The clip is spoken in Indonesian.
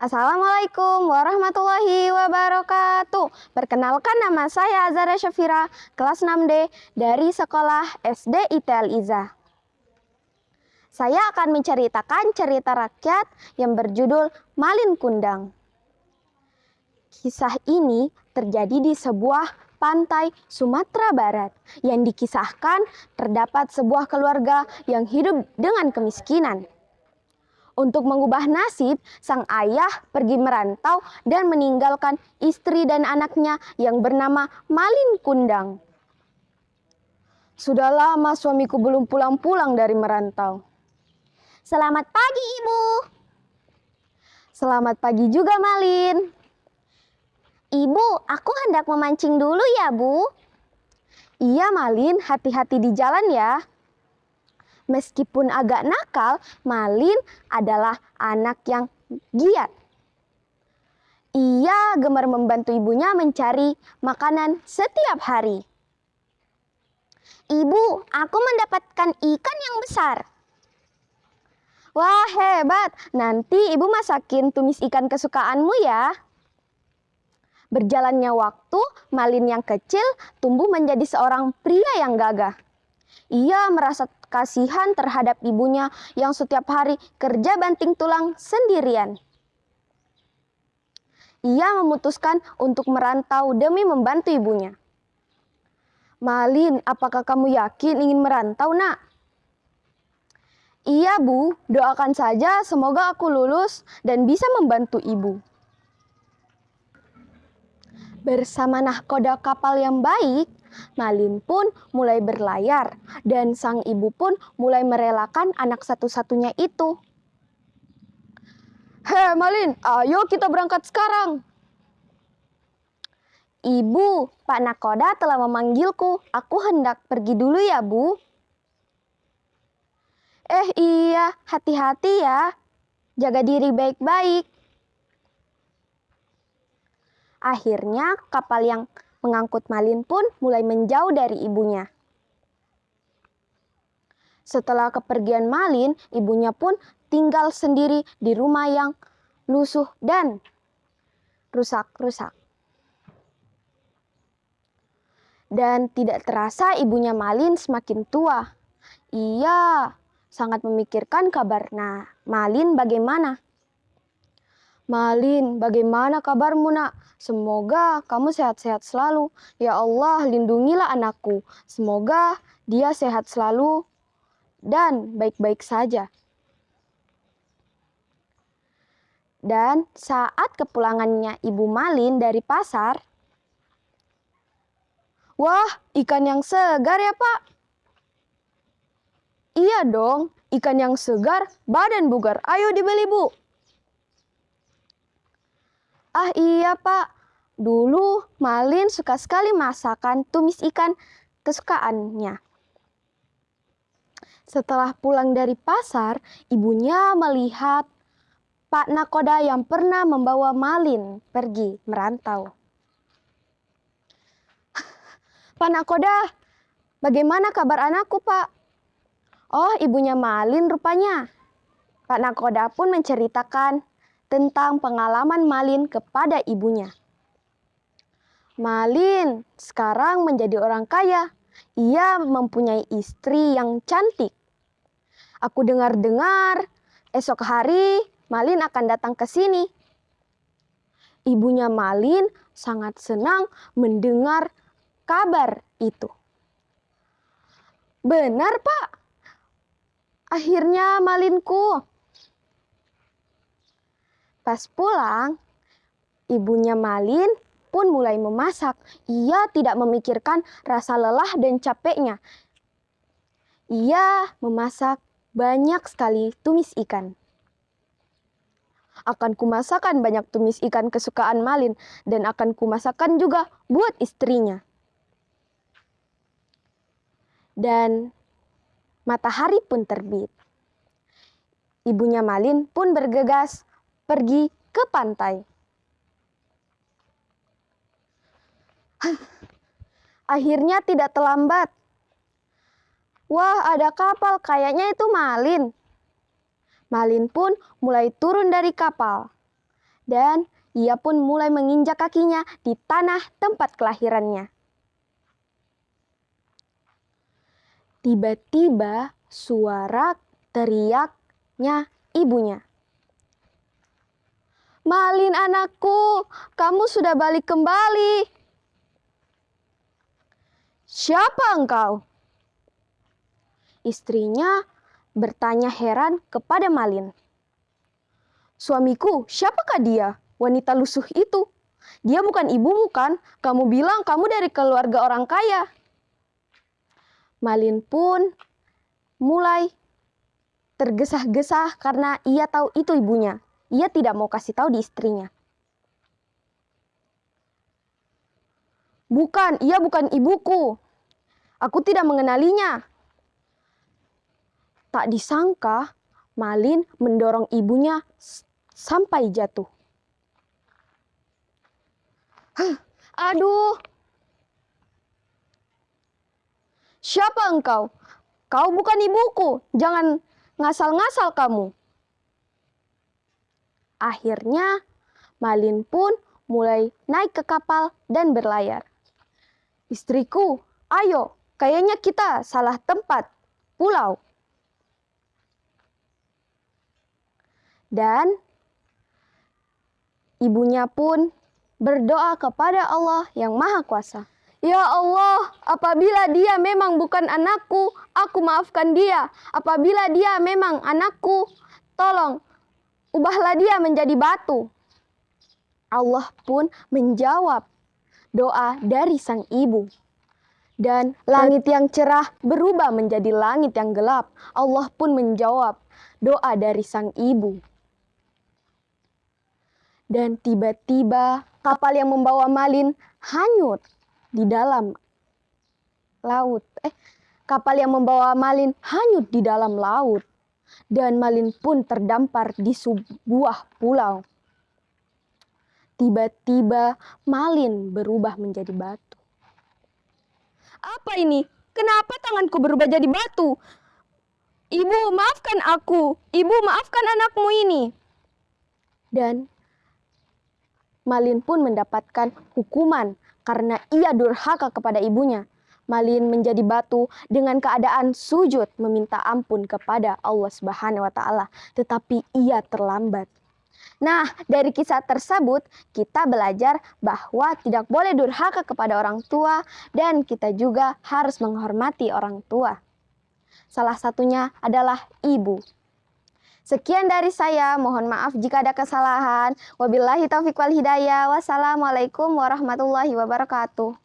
Assalamualaikum warahmatullahi wabarakatuh. Perkenalkan nama saya Azara Syafira, kelas 6D dari sekolah SD ITL Iza. Saya akan menceritakan cerita rakyat yang berjudul Malin Kundang. Kisah ini terjadi di sebuah pantai Sumatera Barat yang dikisahkan terdapat sebuah keluarga yang hidup dengan kemiskinan. Untuk mengubah nasib, sang ayah pergi merantau dan meninggalkan istri dan anaknya yang bernama Malin Kundang. Sudah lama suamiku belum pulang-pulang dari merantau. Selamat pagi, Ibu. Selamat pagi juga, Malin. Ibu, aku hendak memancing dulu ya, Bu. Iya, Malin, hati-hati di jalan ya. Meskipun agak nakal, Malin adalah anak yang giat. Ia gemar membantu ibunya mencari makanan setiap hari. Ibu, aku mendapatkan ikan yang besar. Wah, hebat. Nanti ibu masakin tumis ikan kesukaanmu ya. Berjalannya waktu, Malin yang kecil tumbuh menjadi seorang pria yang gagah. Ia merasa kasihan terhadap ibunya yang setiap hari kerja banting tulang sendirian. Ia memutuskan untuk merantau demi membantu ibunya. Malin, apakah kamu yakin ingin merantau, nak? Iya, Bu. Doakan saja semoga aku lulus dan bisa membantu ibu. Bersama nahkoda kapal yang baik, Malin pun mulai berlayar dan sang ibu pun mulai merelakan anak satu-satunya itu. Hei Malin, ayo kita berangkat sekarang. Ibu, Pak Nakoda telah memanggilku. Aku hendak pergi dulu ya, Bu. Eh iya, hati-hati ya. Jaga diri baik-baik. Akhirnya kapal yang mengangkut Malin pun mulai menjauh dari ibunya. Setelah kepergian Malin, ibunya pun tinggal sendiri di rumah yang lusuh dan rusak-rusak. Dan tidak terasa ibunya Malin semakin tua. Ia sangat memikirkan kabar nah, Malin bagaimana. Malin, bagaimana kabarmu nak? Semoga kamu sehat-sehat selalu. Ya Allah, lindungilah anakku. Semoga dia sehat selalu dan baik-baik saja. Dan saat kepulangannya Ibu Malin dari pasar, Wah, ikan yang segar ya pak. Iya dong, ikan yang segar, badan bugar. Ayo dibeli bu. Ah iya pak, dulu Malin suka sekali masakan tumis ikan kesukaannya. Setelah pulang dari pasar, ibunya melihat Pak Nakoda yang pernah membawa Malin pergi merantau. Pak Nakoda, bagaimana kabar anakku pak? Oh ibunya Malin rupanya. Pak Nakoda pun menceritakan tentang pengalaman Malin kepada ibunya. Malin sekarang menjadi orang kaya. Ia mempunyai istri yang cantik. Aku dengar-dengar esok hari Malin akan datang ke sini. Ibunya Malin sangat senang mendengar kabar itu. Benar, Pak. Akhirnya Malinku Pas pulang, ibunya Malin pun mulai memasak. Ia tidak memikirkan rasa lelah dan capeknya. Ia memasak banyak sekali tumis ikan. Akan kumasakan banyak tumis ikan kesukaan Malin dan akan kumasakan juga buat istrinya. Dan matahari pun terbit. Ibunya Malin pun bergegas pergi ke pantai. Akhirnya tidak terlambat. Wah, ada kapal, kayaknya itu Malin. Malin pun mulai turun dari kapal. Dan ia pun mulai menginjak kakinya di tanah tempat kelahirannya. Tiba-tiba suara teriaknya ibunya. Malin anakku, kamu sudah balik kembali. Siapa engkau? Istrinya bertanya heran kepada Malin. Suamiku, siapakah dia? Wanita lusuh itu. Dia bukan ibumu kan? Kamu bilang kamu dari keluarga orang kaya. Malin pun mulai tergesah-gesah karena ia tahu itu ibunya. Ia tidak mau kasih tahu di istrinya. Bukan, ia bukan ibuku. Aku tidak mengenalinya. Tak disangka, Malin mendorong ibunya sampai jatuh. Huh, aduh, Siapa engkau? Kau bukan ibuku. Jangan ngasal-ngasal kamu. Akhirnya, Malin pun mulai naik ke kapal dan berlayar. Istriku, ayo, kayaknya kita salah tempat, pulau. Dan ibunya pun berdoa kepada Allah yang Maha Kuasa. Ya Allah, apabila dia memang bukan anakku, aku maafkan dia. Apabila dia memang anakku, tolong ubahlah dia menjadi batu. Allah pun menjawab doa dari sang ibu. Dan langit yang cerah berubah menjadi langit yang gelap. Allah pun menjawab doa dari sang ibu. Dan tiba-tiba kapal yang membawa Malin hanyut di dalam laut. Eh, kapal yang membawa Malin hanyut di dalam laut. Dan Malin pun terdampar di sebuah pulau. Tiba-tiba Malin berubah menjadi batu. Apa ini? Kenapa tanganku berubah jadi batu? Ibu, maafkan aku. Ibu, maafkan anakmu ini. Dan Malin pun mendapatkan hukuman karena ia durhaka kepada ibunya. Malin menjadi batu dengan keadaan sujud meminta ampun kepada Allah Subhanahu wa taala, tetapi ia terlambat. Nah, dari kisah tersebut kita belajar bahwa tidak boleh durhaka kepada orang tua dan kita juga harus menghormati orang tua. Salah satunya adalah ibu. Sekian dari saya, mohon maaf jika ada kesalahan. Wabillahi taufiq wal hidayah. Wassalamualaikum warahmatullahi wabarakatuh.